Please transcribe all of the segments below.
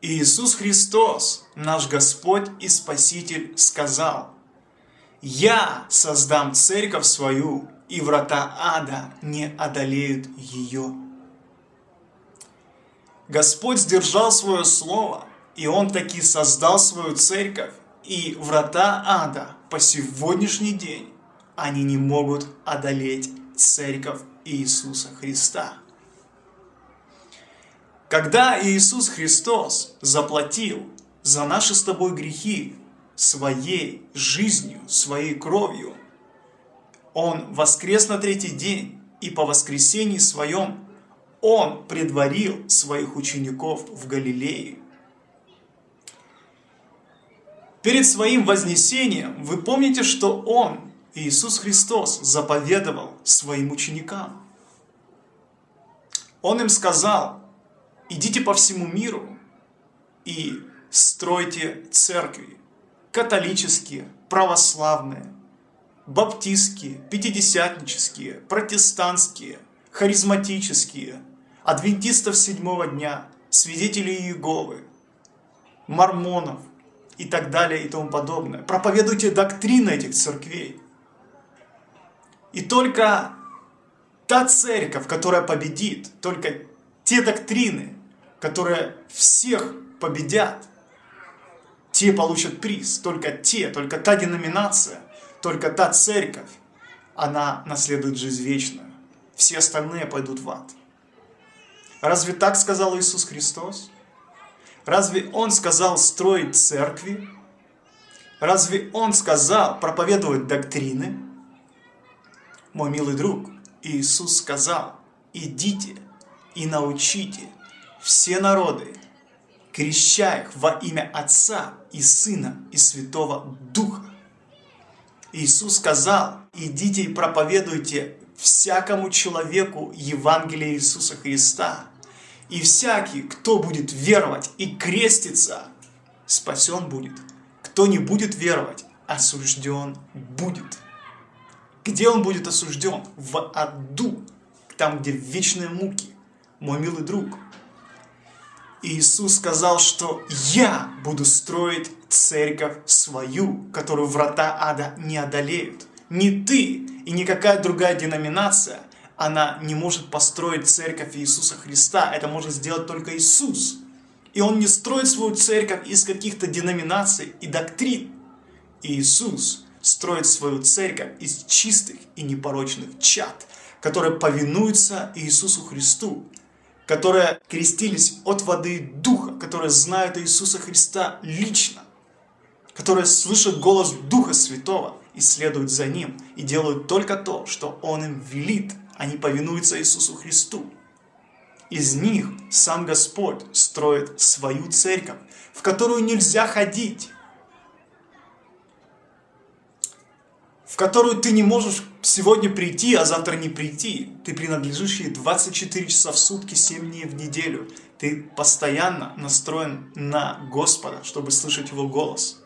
Иисус Христос, наш Господь и Спаситель, сказал, «Я создам церковь свою, и врата ада не одолеют ее». Господь сдержал свое слово, и Он таки создал свою церковь, и врата ада по сегодняшний день, они не могут одолеть церковь Иисуса Христа. Когда Иисус Христос заплатил за наши с тобой грехи своей жизнью, своей кровью, Он воскрес на третий день, и по воскресении своем Он предварил своих учеников в Галилее. Перед своим вознесением вы помните, что Он, Иисус Христос, заповедовал своим ученикам. Он им сказал, идите по всему миру и стройте церкви, католические, православные, баптистские, пятидесятнические, протестантские, харизматические, адвентистов седьмого дня, свидетелей Иеговы, мормонов и так далее и тому подобное. Проповедуйте доктрины этих церквей. И только та церковь, которая победит, только те доктрины, которые всех победят, те получат приз, только те, только та деноминация, только та церковь, она наследует жизнь вечную. Все остальные пойдут в ад. Разве так сказал Иисус Христос? Разве Он сказал строить церкви? Разве Он сказал проповедовать доктрины? Мой милый друг, Иисус сказал, идите и научите все народы, креща их во имя Отца и Сына и Святого Духа. Иисус сказал, идите и проповедуйте всякому человеку Евангелие Иисуса Христа. И всякий, кто будет веровать и креститься, спасен будет. Кто не будет веровать, осужден будет. Где он будет осужден? В аду, там, где вечные муки. Мой милый друг, Иисус сказал, что «Я буду строить церковь свою, которую врата ада не одолеют». Не ты и никакая другая деноминация, она не может построить церковь Иисуса Христа. Это может сделать только Иисус. И Он не строит свою церковь из каких-то деноминаций и доктрин. Иисус строит свою церковь из чистых и непорочных чад, которые повинуются Иисусу Христу которые крестились от воды и духа, которые знают Иисуса Христа лично, которые слышат голос Духа Святого и следуют за Ним, и делают только то, что Он им велит, они повинуются Иисусу Христу. Из них сам Господь строит свою церковь, в которую нельзя ходить, в которую ты не можешь сегодня прийти, а завтра не прийти. Ты принадлежишь ей 24 часа в сутки, 7 дней в неделю. Ты постоянно настроен на Господа, чтобы слышать Его голос.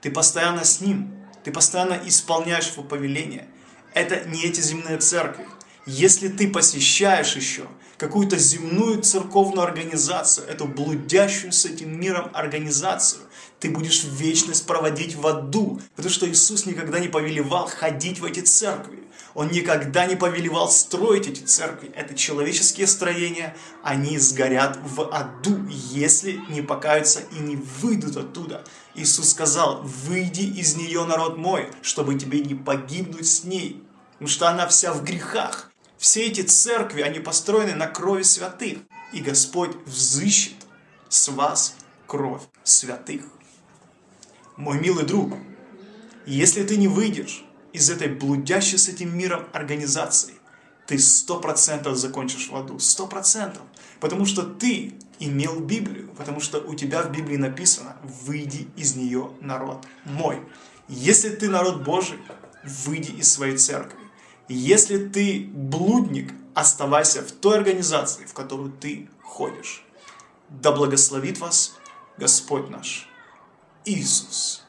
Ты постоянно с Ним. Ты постоянно исполняешь Его повеление. Это не эти земные церкви. Если ты посещаешь еще какую-то земную церковную организацию, эту блудящую с этим миром организацию, ты будешь вечность проводить в аду, потому что Иисус никогда не повелевал ходить в эти церкви. Он никогда не повелевал строить эти церкви. Это человеческие строения, они сгорят в аду, если не покаются и не выйдут оттуда. Иисус сказал, выйди из нее, народ мой, чтобы тебе не погибнуть с ней, потому что она вся в грехах. Все эти церкви, они построены на крови святых, и Господь взыщет с вас кровь святых. Мой милый друг, если ты не выйдешь из этой блудящей с этим миром организации, ты сто процентов закончишь в аду, сто процентов. Потому что ты имел Библию, потому что у тебя в Библии написано «Выйди из нее, народ мой». Если ты народ Божий, выйди из своей церкви. Если ты блудник, оставайся в той организации, в которую ты ходишь. Да благословит вас Господь наш. Иисус.